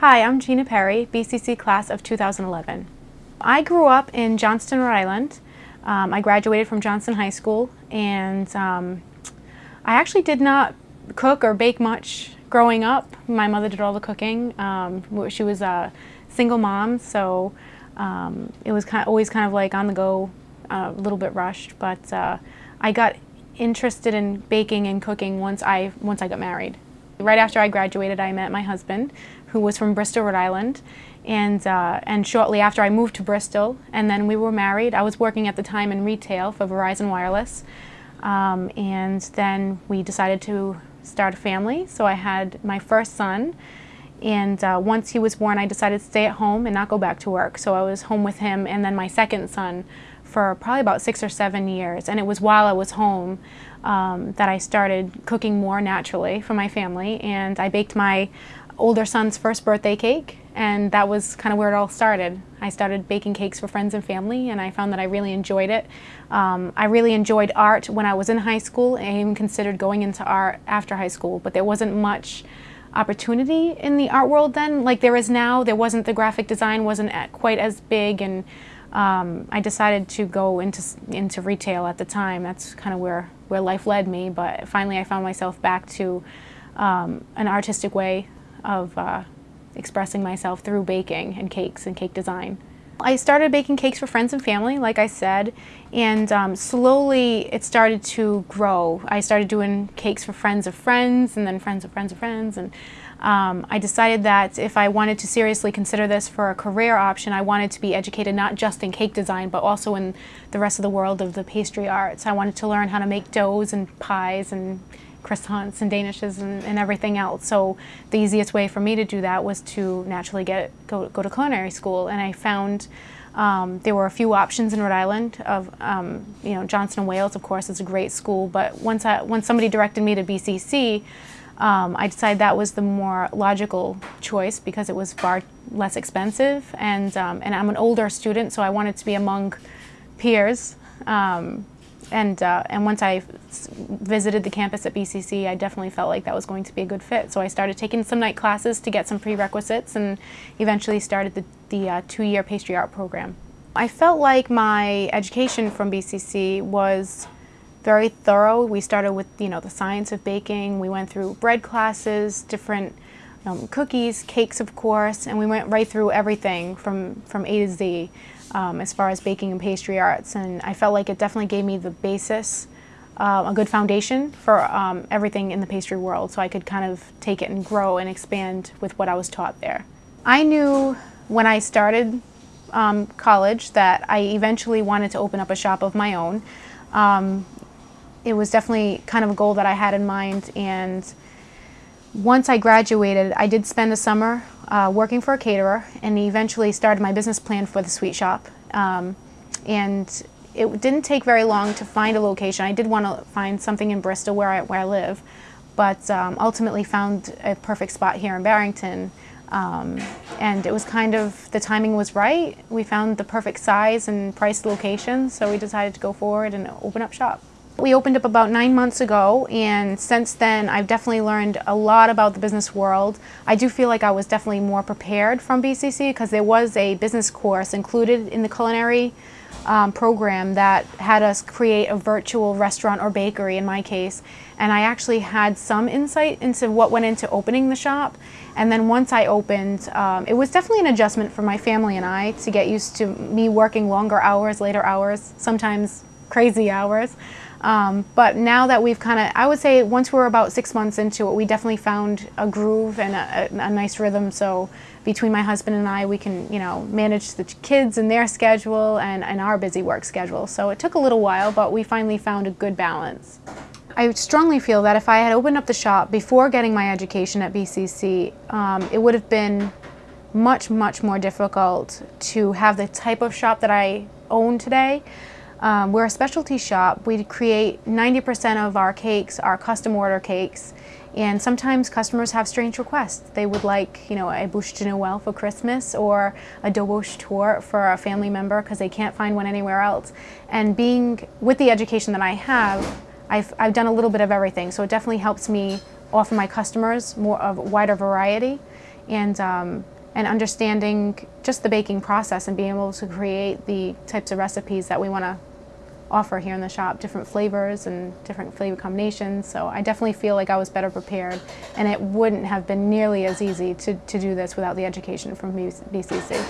Hi, I'm Gina Perry, BCC class of 2011. I grew up in Johnston, Rhode Island. Um, I graduated from Johnston High School and um, I actually did not cook or bake much growing up. My mother did all the cooking. Um, she was a single mom, so um, it was kind of, always kind of like on the go, uh, a little bit rushed, but uh, I got interested in baking and cooking once I, once I got married. Right after I graduated, I met my husband, who was from Bristol, Rhode Island. And, uh, and shortly after I moved to Bristol, and then we were married. I was working at the time in retail for Verizon Wireless. Um, and then we decided to start a family. So I had my first son. And uh, once he was born, I decided to stay at home and not go back to work. So I was home with him and then my second son for probably about six or seven years. And it was while I was home um, that I started cooking more naturally for my family. And I baked my older son's first birthday cake and that was kind of where it all started. I started baking cakes for friends and family and I found that I really enjoyed it. Um, I really enjoyed art when I was in high school and I even considered going into art after high school, but there wasn't much opportunity in the art world then like there is now. There wasn't, the graphic design wasn't quite as big and um, I decided to go into, into retail at the time. That's kind of where, where life led me, but finally I found myself back to um, an artistic way of uh, expressing myself through baking and cakes and cake design. I started baking cakes for friends and family, like I said, and um, slowly it started to grow. I started doing cakes for friends of friends and then friends of friends of friends. and um, I decided that if I wanted to seriously consider this for a career option, I wanted to be educated not just in cake design, but also in the rest of the world of the pastry arts. I wanted to learn how to make doughs and pies and croissants and danishes and, and, everything else. So the easiest way for me to do that was to naturally get go, go to culinary school. And I found um, there were a few options in Rhode Island of, um, you know, Johnson & Wales, of course, is a great school. But once, I, once somebody directed me to BCC, um, I decided that was the more logical choice because it was far less expensive. And, um, and I'm an older student, so I wanted to be among peers. Um, and, uh, and once I visited the campus at BCC, I definitely felt like that was going to be a good fit. So I started taking some night classes to get some prerequisites and eventually started the, the uh, two-year pastry art program. I felt like my education from BCC was very thorough. We started with you know the science of baking. We went through bread classes, different um, cookies, cakes of course, and we went right through everything from, from A to Z um, as far as baking and pastry arts. And I felt like it definitely gave me the basis, uh, a good foundation for um, everything in the pastry world so I could kind of take it and grow and expand with what I was taught there. I knew when I started um, college that I eventually wanted to open up a shop of my own. Um, it was definitely kind of a goal that I had in mind and once I graduated, I did spend a summer uh, working for a caterer and eventually started my business plan for the sweet shop. Um, and it didn't take very long to find a location. I did want to find something in Bristol where I, where I live, but um, ultimately found a perfect spot here in Barrington. Um, and it was kind of, the timing was right. We found the perfect size and price location, so we decided to go forward and open up shop. We opened up about nine months ago and since then I've definitely learned a lot about the business world. I do feel like I was definitely more prepared from BCC because there was a business course included in the culinary um, program that had us create a virtual restaurant or bakery in my case and I actually had some insight into what went into opening the shop and then once I opened um, it was definitely an adjustment for my family and I to get used to me working longer hours, later hours, sometimes crazy hours. Um, but now that we've kind of, I would say once we're about six months into it, we definitely found a groove and a, a, a, nice rhythm. So between my husband and I, we can, you know, manage the kids and their schedule and, and our busy work schedule. So it took a little while, but we finally found a good balance. I strongly feel that if I had opened up the shop before getting my education at BCC, um, it would have been much, much more difficult to have the type of shop that I own today. Um, we're a specialty shop. We create 90% of our cakes are custom order cakes. And sometimes customers have strange requests. They would like, you know, a bûche de Noël for Christmas or a Dobos torte for a family member because they can't find one anywhere else. And being, with the education that I have, I've, I've done a little bit of everything. So it definitely helps me offer my customers more of wider variety and, um, and understanding just the baking process and being able to create the types of recipes that we want to offer here in the shop, different flavors and different flavor combinations. So I definitely feel like I was better prepared and it wouldn't have been nearly as easy to, to do this without the education from BCC.